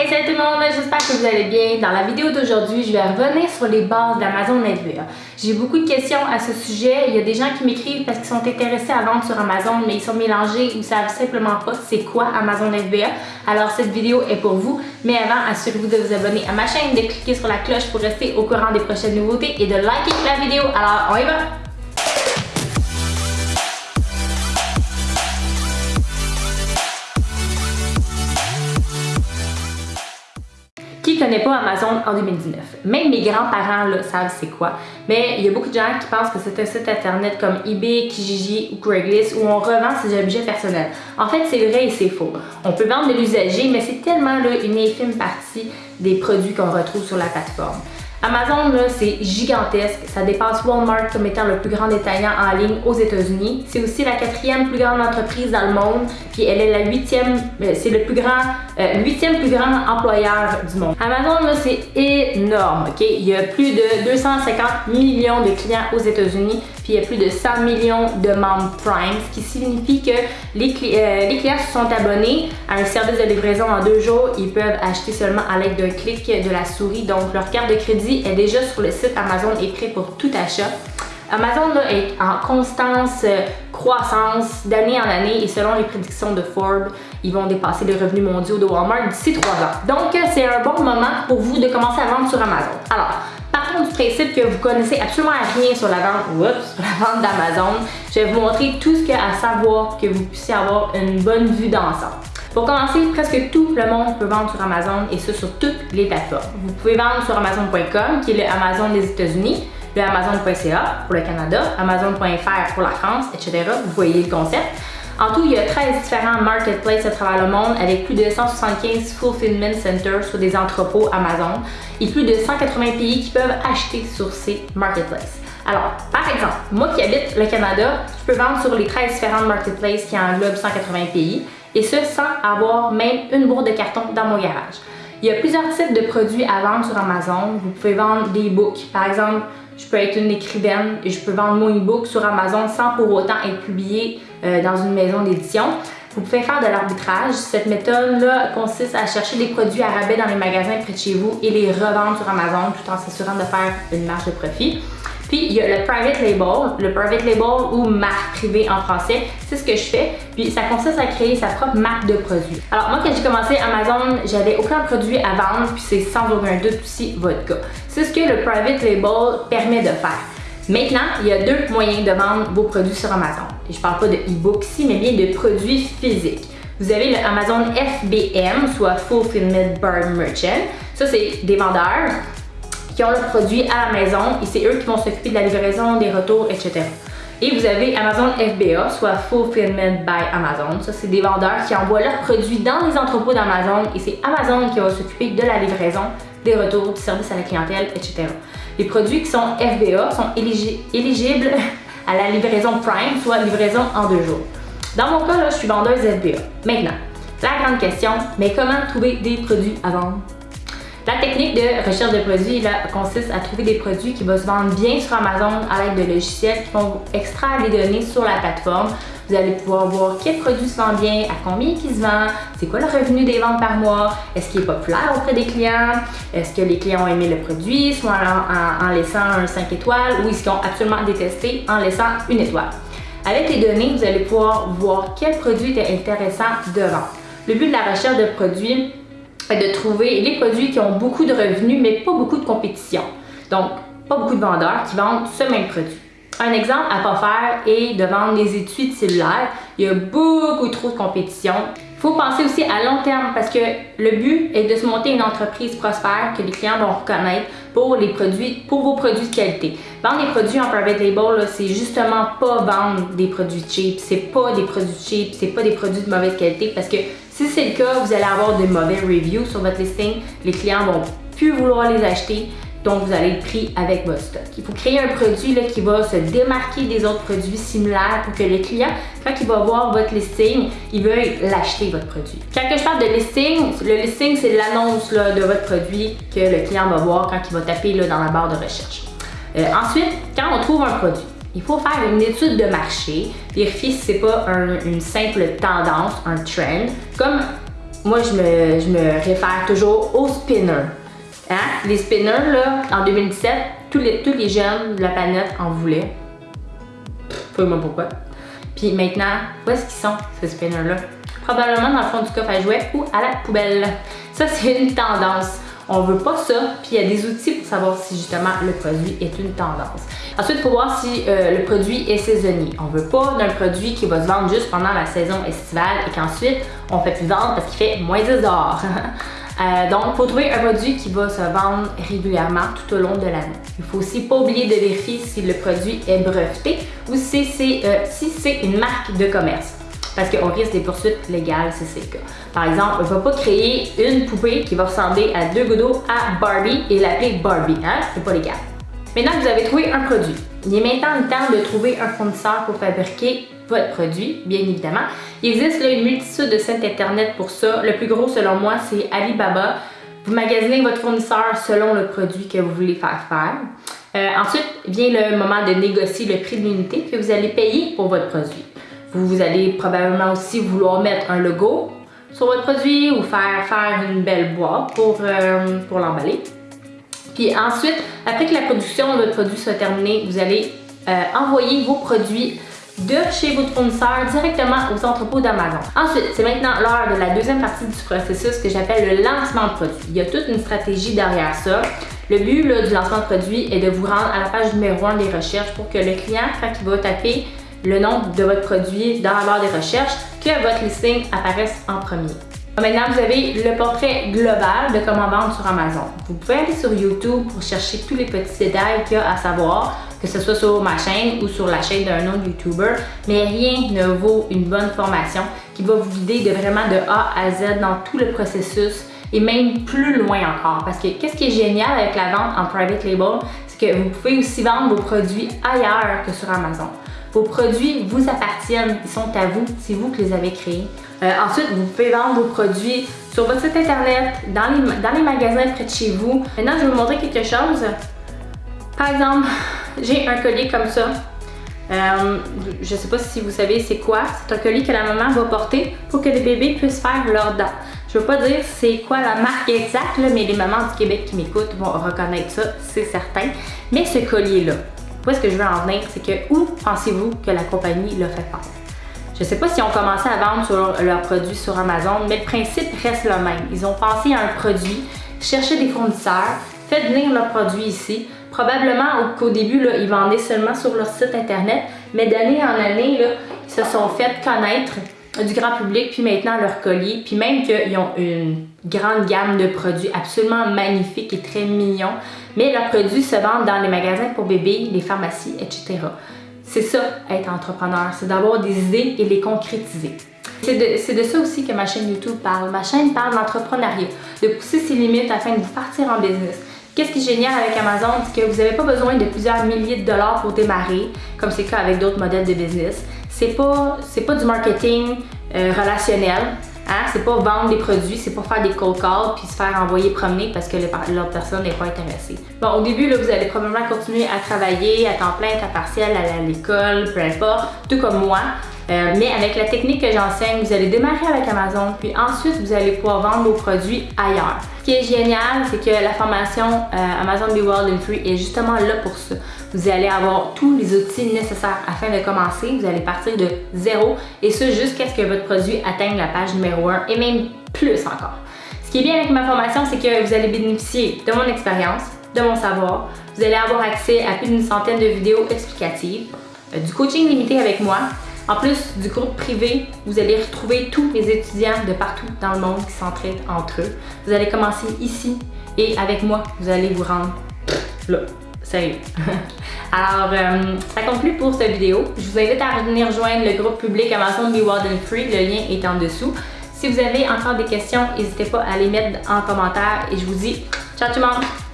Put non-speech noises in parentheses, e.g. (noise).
Hey salut tout le monde, j'espère que vous allez bien. Dans la vidéo d'aujourd'hui, je vais revenir sur les bases d'Amazon FBA. J'ai beaucoup de questions à ce sujet. Il y a des gens qui m'écrivent parce qu'ils sont intéressés à vendre sur Amazon, mais ils sont mélangés, ils ne savent simplement pas c'est quoi Amazon FBA. Alors cette vidéo est pour vous. Mais avant, assurez-vous de vous abonner à ma chaîne, de cliquer sur la cloche pour rester au courant des prochaines nouveautés et de liker la vidéo. Alors, on y va! Qui connaît pas Amazon en 2019? Même mes grands-parents savent c'est quoi. Mais il y a beaucoup de gens qui pensent que c'est un site internet comme eBay, Kijiji ou Craigslist où on revend ses objets personnels. En fait, c'est vrai et c'est faux. On peut vendre de l'usager, mais c'est tellement une infime partie des produits qu'on retrouve sur la plateforme. Amazon, c'est gigantesque. Ça dépasse Walmart comme étant le plus grand détaillant en ligne aux États-Unis. C'est aussi la quatrième plus grande entreprise dans le monde. Puis elle est la huitième, euh, c'est le plus grand, euh, huitième plus grand employeur du monde. Amazon, c'est énorme. Ok, Il y a plus de 250 millions de clients aux États-Unis. Puis il y a plus de 100 millions de membres Prime, ce qui signifie que les, euh, les clients se sont abonnés à un service de livraison en deux jours. Ils peuvent acheter seulement à l'aide d'un clic de la souris. Donc leur carte de crédit est déjà sur le site Amazon et prêt pour tout achat. Amazon est en constance euh, croissance d'année en année et selon les prédictions de Forbes, ils vont dépasser les revenus mondiaux de Walmart d'ici trois ans. Donc, euh, c'est un bon moment pour vous de commencer à vendre sur Amazon. Alors, partons du principe que vous connaissez absolument rien sur la vente, sur la vente d'Amazon. Je vais vous montrer tout ce qu'il y a à savoir pour que vous puissiez avoir une bonne vue d'ensemble. Pour commencer, presque tout le monde peut vendre sur Amazon et ce sur toutes les plateformes. Vous pouvez vendre sur Amazon.com, qui est le Amazon des États-Unis, le Amazon.ca pour le Canada, Amazon.fr pour la France, etc. Vous voyez le concept. En tout, il y a 13 différents marketplaces à travers le monde avec plus de 175 fulfillment centers sur des entrepôts Amazon et plus de 180 pays qui peuvent acheter sur ces marketplaces. Alors, par exemple, moi qui habite le Canada, je peux vendre sur les 13 différentes marketplaces qui englobent 180 pays et ce sans avoir même une bourre de carton dans mon garage. Il y a plusieurs types de produits à vendre sur Amazon. Vous pouvez vendre des books. Par exemple, je peux être une écrivaine et je peux vendre mon e-book sur Amazon sans pour autant être publié euh, dans une maison d'édition. Vous pouvez faire de l'arbitrage. Cette méthode-là consiste à chercher des produits à rabais dans les magasins près de chez vous et les revendre sur Amazon tout en s'assurant de faire une marge de profit. Puis il y a le private label, le private label ou marque privée en français, c'est ce que je fais. Puis ça consiste à créer sa propre marque de produit. Alors moi quand j'ai commencé Amazon, j'avais aucun produit à vendre, puis c'est sans aucun doute aussi votre cas. C'est ce que le private label permet de faire. Maintenant, il y a deux moyens de vendre vos produits sur Amazon. Et je parle pas de e-book ici, mais bien de produits physiques. Vous avez le Amazon FBM, soit Fulfillment Bar Merchant. Ça, c'est des vendeurs qui ont leurs produits à la maison et c'est eux qui vont s'occuper de la livraison, des retours, etc. Et vous avez Amazon FBA, soit Fulfillment by Amazon. Ça, c'est des vendeurs qui envoient leurs produits dans les entrepôts d'Amazon et c'est Amazon qui va s'occuper de la livraison, des retours, du service à la clientèle, etc. Les produits qui sont FBA sont éligibles à la livraison Prime, soit livraison en deux jours. Dans mon cas, là, je suis vendeuse FBA. Maintenant, la grande question, mais comment trouver des produits à vendre? La technique de recherche de produits consiste à trouver des produits qui vont se vendre bien sur Amazon à l'aide de logiciels qui vont extraire les données sur la plateforme. Vous allez pouvoir voir quel produit se vend bien, à combien il se vend, c'est quoi le revenu des ventes par mois, est-ce qu'il est populaire auprès des clients, est-ce que les clients ont aimé le produit, soit en, laissant un 5 étoiles ou est-ce qu'ils ont absolument détesté en laissant une étoile. Avec les données, vous allez pouvoir voir quel produit est intéressant de vendre. Le but de la recherche de produits, de trouver les produits qui ont beaucoup de revenus, mais pas beaucoup de compétition. Donc, pas beaucoup de vendeurs qui vendent ce même produit. Un exemple à pas faire est de vendre des études cellulaires. Il y a beaucoup trop de compétition. Il faut penser aussi à long terme parce que le but est de se monter une entreprise prospère que les clients vont reconnaître pour les produits, pour vos produits de qualité. Vendre des produits en private label, c'est justement pas vendre des produits cheap. C'est pas des produits cheap, c'est pas des produits de mauvaise qualité parce que si c'est le cas, vous allez avoir de mauvais reviews sur votre listing. Les clients vont plus vouloir les acheter. Donc, vous allez être pris avec votre stock. Il faut créer un produit là, qui va se démarquer des autres produits similaires pour que le client, quand il va voir votre listing, il veuille l'acheter, votre produit. Quand je parle de listing, le listing, c'est l'annonce de votre produit que le client va voir quand il va taper là, dans la barre de recherche. Euh, ensuite, quand on trouve un produit, il faut faire une étude de marché, vérifier si c'est pas une simple tendance, un trend, comme moi, je me, réfère toujours aux spinners. Hein? Les spinners, là, en 2017, tous les, tous les jeunes de la planète en voulaient. Pas pourquoi. Puis maintenant, où est-ce qu'ils sont, ces spinners-là? Probablement dans le fond du coffre à jouets ou à la poubelle. Ça, c'est une tendance. On veut pas ça, puis il y a des outils pour savoir si justement le produit est une tendance. Ensuite, faut voir si euh, le produit est saisonnier. On veut pas d'un produit qui va se vendre juste pendant la saison estivale et qu'ensuite on fait plus vendre parce qu'il fait moins 10 dehors. (laughs) Euh, donc, il faut trouver un produit qui va se vendre régulièrement tout au long de l'année. Il faut aussi pas oublier de vérifier si le produit est breveté ou si c'est euh, une marque de commerce parce qu'on risque des poursuites légales si c'est le cas. Par exemple, on ne va pas créer une poupée qui va ressembler à deux gouttes à Barbie et l'appeler Barbie, hein? C'est pas légal. Maintenant que vous avez trouvé un produit, il est maintenant le temps de trouver un fournisseur pour fabriquer votre produit, bien évidemment. Il existe une multitude de sites internet pour ça. Le plus gros, selon moi, c'est Alibaba. Vous magasinez votre fournisseur selon le produit que vous voulez faire faire. Euh, ensuite vient le moment de négocier le prix de l'unité que vous allez payer pour votre produit. Vous, allez probablement aussi vouloir mettre un logo sur votre produit ou faire, faire une belle boîte pour, euh, l'emballer. Puis ensuite, après que la production de votre produit soit terminée, vous allez euh, envoyer vos produits de chez votre fournisseur directement aux entrepôts d'Amazon. Ensuite, c'est maintenant l'heure de la deuxième partie du processus que j'appelle le lancement de produit. Il y a toute une stratégie derrière ça. Le but du lancement de produit est de vous rendre à la page numéro 1 des recherches pour que le client, quand il va taper le nom de votre produit dans la barre des recherches, que votre listing apparaisse en premier. Maintenant, vous avez le portrait global de comment vendre sur Amazon. Vous pouvez aller sur YouTube pour chercher tous les petits détails qu'il y a à savoir, que ce soit sur ma chaîne ou sur la chaîne d'un autre YouTuber, mais rien ne vaut une bonne formation qui va vous guider de vraiment de A à Z dans tout le processus et même plus loin encore. Parce que qu'est-ce qui est génial avec la vente en private label, c'est que vous pouvez aussi vendre vos produits ailleurs que sur Amazon. Vos produits vous appartiennent, ils sont à vous, c'est vous qui les avez créés. Euh, ensuite, vous pouvez vendre vos produits sur votre site internet, dans les, dans les magasins près de chez vous. Maintenant, je vais vous montrer quelque chose. Par exemple, (laughs) j'ai un collier comme ça. Euh, je ne sais pas si vous savez c'est quoi. C'est un collier que la maman va porter pour que les bébés puissent faire leurs dents. Je ne veux pas dire c'est quoi la marque exacte, mais les mamans du Québec qui m'écoutent vont reconnaître ça, c'est certain. Mais ce collier-là, où est-ce que je veux en venir? C'est que où pensez-vous que la compagnie l'a fait faire? Je ne sais pas si ont commencé à vendre sur leurs produits sur Amazon, mais le principe reste le même. Ils ont pensé à un produit, cherché des fournisseurs, fait venir leurs produits ici. Probablement qu'au début, ils vendaient seulement sur leur site internet, mais d'année en année, ils se sont fait connaître du grand public, puis maintenant leur collier, puis même qu'ils ont une grande gamme de produits absolument magnifiques et très mignons, mais leurs produits se vendent dans les magasins pour bébés, les pharmacies, etc. C'est ça, être entrepreneur, c'est d'avoir des idées et les concrétiser. C'est de, de, ça aussi que ma chaîne YouTube parle. Ma chaîne parle d'entrepreneuriat, de pousser ses limites afin de vous partir en business. Qu'est-ce qui est génial avec Amazon, c'est que vous n'avez pas besoin de plusieurs milliers de dollars pour démarrer, comme c'est le cas avec d'autres modèles de business. C'est pas, pas du marketing euh, relationnel. Hein? C'est pas vendre des produits, c'est pas faire des cold calls puis se faire envoyer promener parce que l'autre personne n'est pas intéressée. Bon, au début, là, vous allez probablement continuer à travailler à temps plein, à temps partiel, à l'école, peu importe, tout comme moi. Euh, mais avec la technique que j'enseigne, vous allez démarrer avec Amazon, puis ensuite vous allez pouvoir vendre vos produits ailleurs. Ce qui est génial, c'est que la formation euh, Amazon Be Wild and Free est justement là pour ça. Vous allez avoir tous les outils nécessaires afin de commencer. Vous allez partir de zéro et ce jusqu'à ce que votre produit atteigne la page numéro 1 et même plus encore. Ce qui est bien avec ma formation, c'est que vous allez bénéficier de mon expérience, de mon savoir. Vous allez avoir accès à plus d'une centaine de vidéos explicatives, euh, du coaching limité avec moi, en plus du groupe privé, vous allez retrouver tous les étudiants de partout dans le monde qui s'entraident entre eux. Vous allez commencer ici et avec moi, vous allez vous rendre là. Sérieux. (laughs) Alors, euh, ça conclut pour cette vidéo. Je vous invite à venir rejoindre le groupe public Amazon Be Wild and Free. Le lien est en dessous. Si vous avez encore des questions, n'hésitez pas à les mettre en commentaire et je vous dis ciao tout le monde!